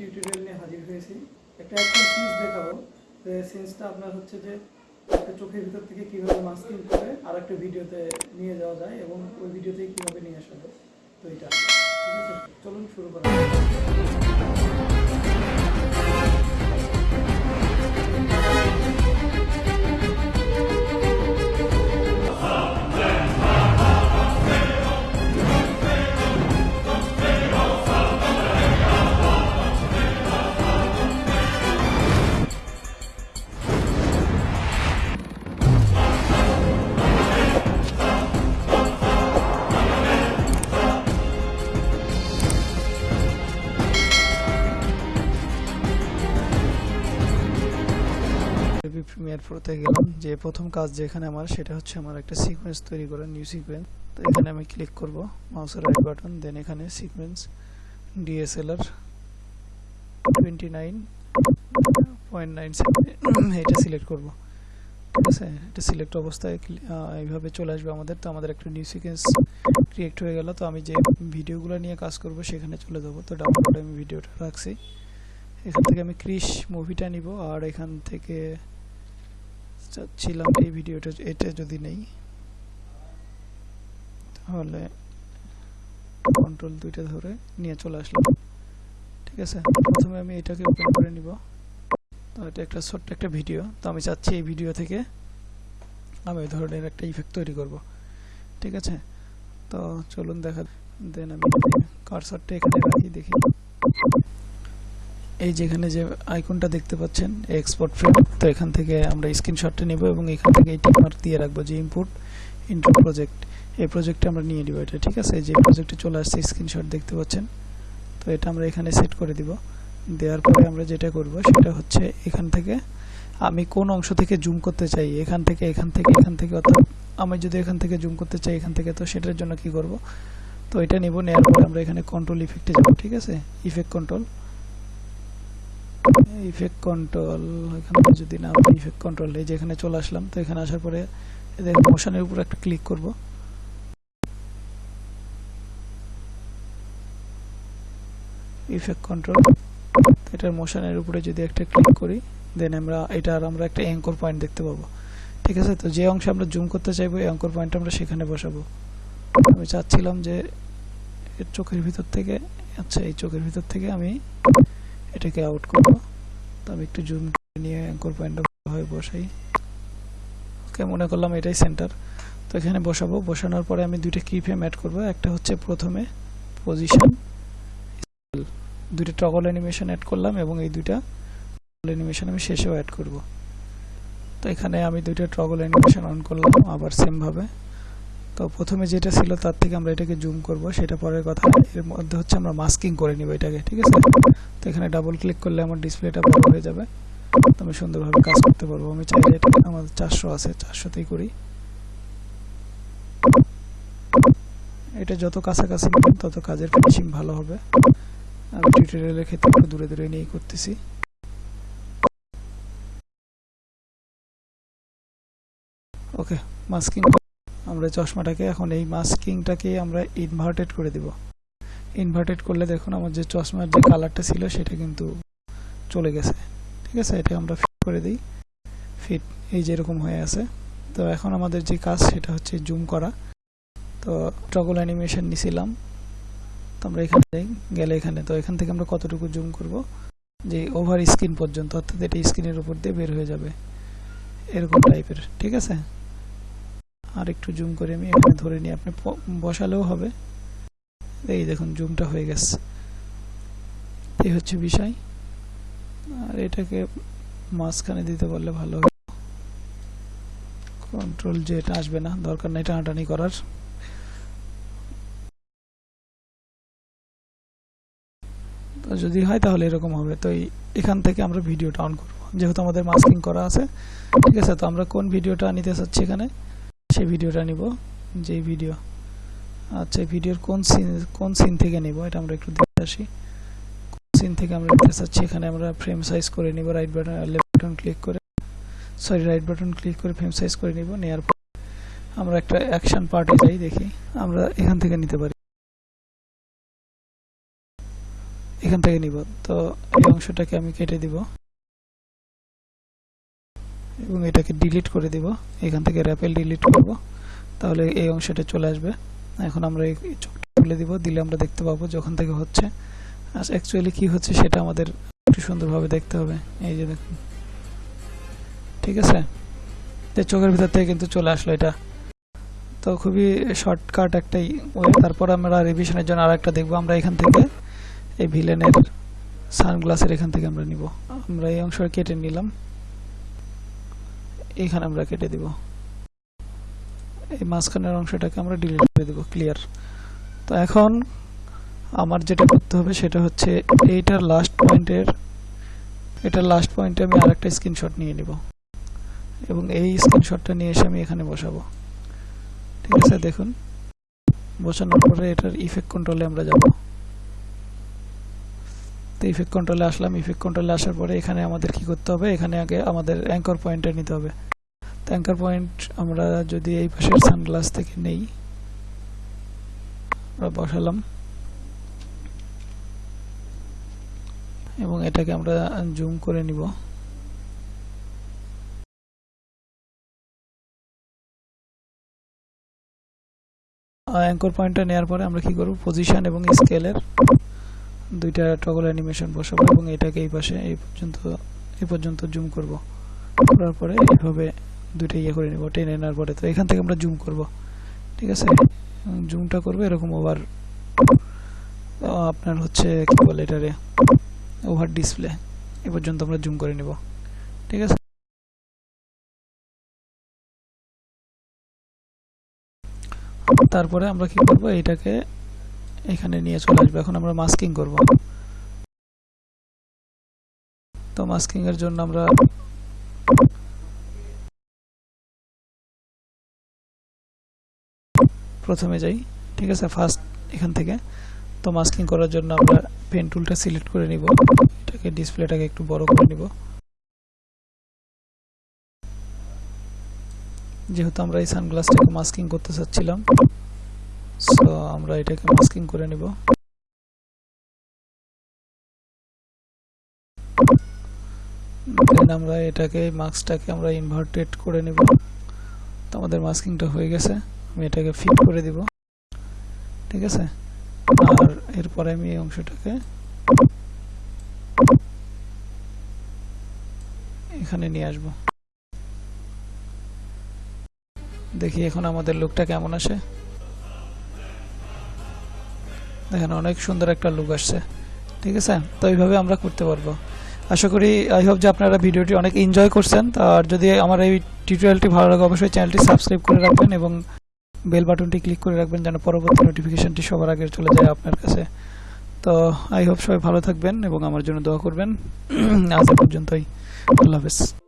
Tutorial নিয়ে হাজির হয়েছি। একটা একটা সিন্স দেখাবো। যে সিন্সটা আপনার হচ্ছে যে একটা চোখের ভিতর থেকে কীভাবে মাস্কিং করে আর একটা ভিডিওতে নিয়ে যাওয়া যায় এবং ওই ভিডিওতে কীভাবে নিয়ে আসা যায়। তো এটা, ঠিক আছে? চলুন শুরু করা প্রিমিয়ার প্রোতে গেলাম। যে প্রথম কাজ যেখানে আমার, সেটা হচ্ছে আমার একটা সিকোয়েন্স তৈরি করা নিউ সিকোয়েন্স তো এখানে আমি ক্লিক করব মাউসের রাইট বাটন দেন এখানে sequence DSLR twenty nine point nine এটা সিলেক্ট করব। ঠিক আছে? এটা সিলেক্ট অবস্থায় এইভাবে চলে আসবে আমাদের। তো আমাদের একটা নিউ সিকোয়েন্স ক্রিয়েট হয়ে গেল। তো আমি যে ভিডিওগুলো নিয়ে কাজ করব, সেখানে চলে যাব। তো ডাউনলোড আমি ভিডিওটা রাখছি। এখান থেকে আমি ক্রিশ মুভিটা নিব। আর এখান থেকে চাচ্ছিলাম এই ভিডিওটা এটা যদি নেই, তাহলে কন্ট্রোল দুইটা ধরে নিয়ে চলে আসলাম। ঠিক আছে? প্রথমে আমি এটাকে ওপেন করে নিব। তো এটা একটা ছোট্ট একটা ভিডিও। তো আমি চাচ্ছি এই ভিডিও থেকে আমি এই ধরনের একটা ইফেক্ট তৈরি করব। ঠিক আছে? তো চলুন দেখা, দেন আমি কারসারটা এখানে রাখি, দেখি। এই যেখানে যে আইকনটা দেখতে পাচ্ছেন এক্সপোর্ট ফ্রেম তো এখান থেকে আমরা স্ক্রিনশটটা নেব এবং এখান থেকে এই টিকমার্ক দিয়ে রাখব যে ইনপুট ইনটু প্রজেক্ট এই প্রজেক্টে আমরা নিয়ে নিব এটা, ঠিক আছে? যে প্রজেক্টে চলে আসছে স্ক্রিনশট দেখতে পাচ্ছেন? তো এটা আমরা এখানে সেট করে দিব। দেওয়ার পরে আমরা যেটা করব, সেটা হচ্ছে এখান থেকে আমি কোন অংশ থেকে জুম করতে চাই? এখান থেকে এখান থেকে এখান থেকে, অর্থাৎ আমি যদি এখান থেকে জুম করতে চাই, এখান থেকে, তো সেটার জন্য কি করব? তো এটা নেব, নেওয়ার পরে আমরা এখানে কন্ট্রোল ইফেক্টে যাব, ঠিক আছে? ইফেক্ট কন্ট্রোল ইফেক্ট কন্ট্রোল এখানে যদি না ইফেক্ট কন্ট্রোল এই যে এখানে চলে আসলাম, তো এখানে আসার পরে দেখুন মোশনের উপর একটা ক্লিক করব। ইফেক্ট কন্ট্রোল এটার মোশনের উপরে যদি একটা ক্লিক করি দেন আমরা এটার আমরা একটা অ্যাঙ্কর পয়েন্ট দেখতে পাবো। ঠিক আছে? তো যে অংশে আমরা জুম করতে চাইব, এই অ্যাঙ্কর পয়েন্ট আমরা সেখানে বসাবো। আমি চাচ্ছিলাম যে চোখের ভিতর থেকে আচ্ছা এই চোখের ভিতর থেকে আমি এটাকে আউট করব। তো আমি একটু জুম নিয়ে অ্যাঙ্কর পয়েন্টটা ভাবে বসাই। ওকে মনে করলাম এটাই সেন্টার তো এখানে বসাবো। বসানোর পরে আমি দুইটা কি ফ্রেম অ্যাড করব। একটা হচ্ছে প্রথমে পজিশন দুইটা টগল অ্যানিমেশন অ্যাড করলাম এবং এই দুইটা টগল অ্যানিমেশন আমি শেষেও অ্যাড করব। তো এখানে আমি দুইটা টগল অ্যানিমেশন অন করলাম, আবার সেম ভাবে। তো প্রথমে যেটা ছিল তার থেকে আমরা এটাকে জুম করব, সেটা পরের কথা এর মধ্যে হচ্ছে আমরা মাস্কিং করে নিব এটাকে, ঠিক আছে? তো এখানে ডাবল ক্লিক করলে আমার ডিসপ্লেটা বড় হয়ে যাবে। তো আমি সুন্দরভাবে কাজ করতে পারব। আমি চাইলে এটা আমাদের চারশো আছে, চারশোতেই করি। এটা যত কাছাকাছি নেবেন তত কাজের ফিনিশিং ভালো হবে। আমি টিউটোরিয়ালের ক্ষেত্রে একটু দূরে দূরে নিয়েই করতেছি। ওকে মাস্কিং আমরা চশমাটাকে, এখন এই মাস্কিংটাকে আমরা ইনভার্টেড করে দিব। ইনভার্টেড করলে দেখুন আমার যে চশমার যে কালারটা ছিল, সেটা কিন্তু চলে গেছে। ঠিক আছে? এটা আমরা ফিট করে দিই। ফিট এই যেরকম হয়ে আছে। তো এখন আমাদের যে কাজ, সেটা হচ্ছে জুম করা। তো টগল অ্যানিমেশন নিছিলাম। তো আমরা এখানে যাই, গেলে এখানে। তো এখান থেকে আমরা কতটুকু জুম করব? যে ওভার স্ক্রিন পর্যন্ত, অর্থাৎ এটা স্ক্রিনের উপর দিয়ে বের হয়ে যাবে। এরকম টাইপের ঠিক আছে? আর একটু জুম করে আমি এখানে ধরে নিই আপনি বসালেও হবে। এই দেখুন জুমটা হয়ে গেছে। এই হচ্ছে বিষয়। আর এটাকে মাঝখানে দিতে পারলে ভালো হবে কন্ট্রোল যে এটা আসবে না, দরকার নেই টানাটানি করার। তো যদি হয় তাহলে এরকম হবে। তো এখান থেকে আমরা ভিডিওটা অন করব। যেহেতু আমাদের মাস্কিং করা আছে, ঠিক আছে? তো আমরা কোন ভিডিওটা নিতে চাচ্ছি এখানে? সেই ভিডিওটা নিব যেই ভিডিও। আচ্ছা ভিডিওর কোন সিন কোন সিন থেকে নিব? এটা আমরা একটু দেখে আসি। কোন সিন থেকে আমরা নিতে চাচ্ছি? এখানে আমরা ফ্রেম সাইজ করে নিব right button left button click করে। সরি রাইট বাটন ক্লিক করে ফ্রেম সাইজ করে নিব নেওয়ার পর আমরা একটা অ্যাকশন পার্টে যাই, দেখি। আমরা এখান থেকে নিতে পারি। এখান থেকে নিব। তো এই অংশটাকে আমি কেটে দিব। এবং এটাকে ডিলিট করে দিব। এখান থেকে র্যাপেল ডিলিট করব। তাহলে এই অংশটা চলে আসবে। এখন আমরা এই চোখটা তুলে দিব। দিলে আমরা দেখতে পাবো যখন থেকে হচ্ছে। আর অ্যাকচুয়ালি কি হচ্ছে সেটা আমাদের একটু সুন্দরভাবে দেখতে হবে। এই যে দেখুন। ঠিক আছে? যে চোখের ভিতর থেকে কিন্তু চলে আসলো এটা। তো খুবই শর্টকাট একটাই ওয়ে। তারপর আমরা রিভিশনের জন্য আর একটা দেখব। আমরা এখান থেকে এই ভিলেনের সানগ্লাসের এখান থেকে আমরা নিব। আমরা এই অংশ কেটে নিলাম। এখানে আমরা কেটে দিব। এই মাঝখানের অংশটাকে আমরা ডিলিট করে দেব ক্লিয়ার তো এখন আমার যেটা করতে হবে সেটা হচ্ছে এইটার লাস্ট পয়েন্টের এটার লাস্ট পয়েন্টে আমি আরেকটা স্ক্রিনশট নিয়ে নিব। এবং এই স্ক্রিনশটটা নিয়ে এসে আমি এখানে বসাবো। ঠিক আছে, দেখুন। বসানোর পরে এটার ইফেক্ট কন্ট্রোলে আমরা যাব। তো ইফেক্ট কন্ট্রোলে আসলাম ইফেক্ট কন্ট্রোলে আসার পরে এখানে আমাদের কি করতে হবে? এখানে আগে আমাদের অ্যাঙ্কর পয়েন্টটা নিতে হবে। তো অ্যাঙ্কর পয়েন্ট আমরা যদি এই পাশের সানগ্লাস থেকে নেই, আমরা বসালাম। এবং এটাকে আমরা জুম করে নিব। অ্যাঙ্কর পয়েন্টটা নেওয়ার পরে আমরা কি করব? পজিশন এবং স্কেলের দুইটা টগল অ্যানিমেশন বসাবো এবং এটাকে এই পাশে, এই পর্যন্ত এই পর্যন্ত জুম করব। করার পরে এইভাবে দুইটা ইয়ে করে নেব, টেনে নেওয়ার পরে। তো এখান থেকে আমরা জুম করব। ঠিক আছে? জুমটা করব, এরকম ওভার আপনার হচ্ছে কি বলে এটারে? Over display. এ পর্যন্ত আমরা জুম করে নেব। ঠিক আছে? তারপরে আমরা কি করব? এটাকে এখানে নিয়ে চলে আসব। এখন আমরা মাস্কিং করব। তো মাস্কিং এর জন্য আমরা প্রথমে যাই। ঠিক আছে ফার্স্ট এখান থেকে। তো মাস্কিং করার জন্য আমরা পেন টুলটা সিলেক্ট করে নিব। এটাকে ডিসপ্লেটাকে একটু বড় করে নিব। যেহেতু আমরা এই সানগ্লাসটাকে মাস্কিং করতে চাচ্ছিলাম সো আমরা এটাকে মাস্কিং করে নিব। দেন আমরা এটাকে, মাস্কটাকে আমরা ইনভার্টেড করে নিব। তো আমাদের মাস্কিংটা হয়ে গেছে। আমি এটাকে ফিট করে দিব। ঠিক আছে? আর এরপরে আমি এই অংশটাকে এখানে নিয়ে আসব। দেখি এখন আমাদের লুকটা কেমন আসে। দেখেন অনেক সুন্দর একটা লুক আসছে। ঠিক আছে? তো এইভাবে আমরা করতে পারব। আশা করি আই হোপ যে আপনারা ভিডিওটি অনেক এনজয় করছেন। আর যদি আমার এই টিউটোরিয়ালটি ভালো লাগে, অবশ্যই চ্যানেলটি সাবস্ক্রাইব করে রাখবেন এবং বেল বাটনটি ক্লিক করে রাখবেন যেন পরবর্তী নোটিফিকেশনটি সবার আগে চলে যায় আপনার কাছে। তো আই হোপ সবাই ভালো থাকবেন এবং আমার জন্য দোয়া করবেন। আজ পর্যন্তই। আল্লাহ হাফেজ।